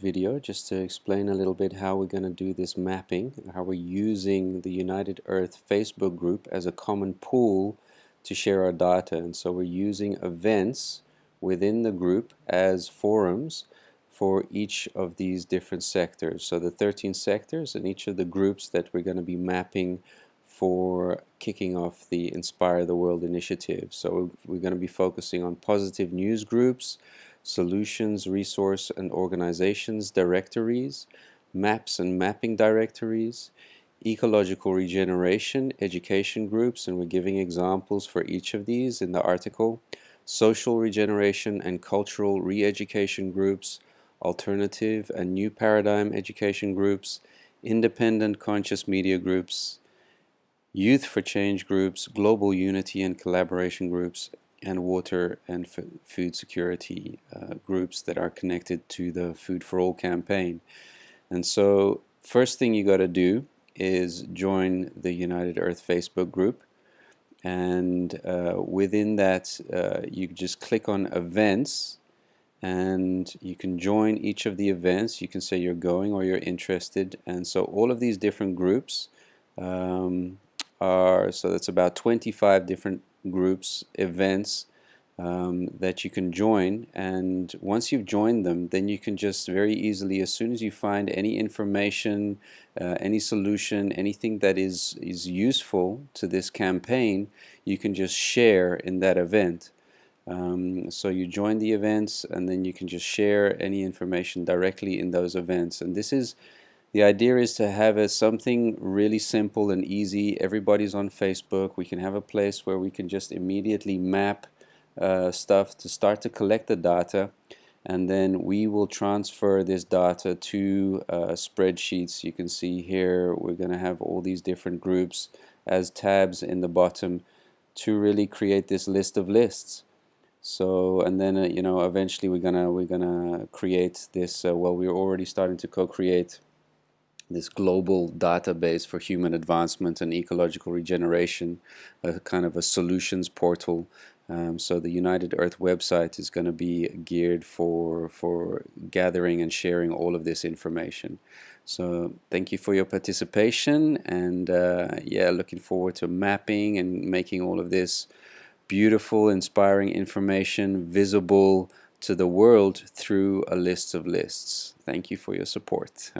video just to explain a little bit how we're going to do this mapping, how we're using the United Earth Facebook group as a common pool to share our data. And so we're using events within the group as forums for each of these different sectors. So the 13 sectors and each of the groups that we're going to be mapping for kicking off the Inspire the World initiative. So we're going to be focusing on positive news groups, solutions, resource and organizations directories, maps and mapping directories, ecological regeneration, education groups, and we're giving examples for each of these in the article, social regeneration and cultural re-education groups, alternative and new paradigm education groups, independent conscious media groups, youth for change groups, global unity and collaboration groups, and water and food security uh, groups that are connected to the Food for All campaign. And so first thing you got to do is join the United Earth Facebook group. And uh, within that uh, you just click on events and you can join each of the events. You can say you're going or you're interested. And so all of these different groups um, are so that's about 25 different groups, events um, that you can join. And once you've joined them then you can just very easily as soon as you find any information uh, any solution anything that is is useful to this campaign you can just share in that event. Um, so you join the events and then you can just share any information directly in those events. And this is the idea is to have a, something really simple and easy. Everybody's on Facebook. We can have a place where we can just immediately map uh, stuff to start to collect the data and then we will transfer this data to uh, spreadsheets. You can see here we're going to have all these different groups as tabs in the bottom to really create this list of lists. So and then uh, you know eventually we're gonna we're gonna create this. Uh, well, we're already starting to co-create this global database for human advancement and ecological regeneration, a kind of a solutions portal. Um, so the United Earth website is going to be geared for for gathering and sharing all of this information. So thank you for your participation and uh, yeah, looking forward to mapping and making all of this beautiful, inspiring information visible to the world through a list of lists. Thank you for your support.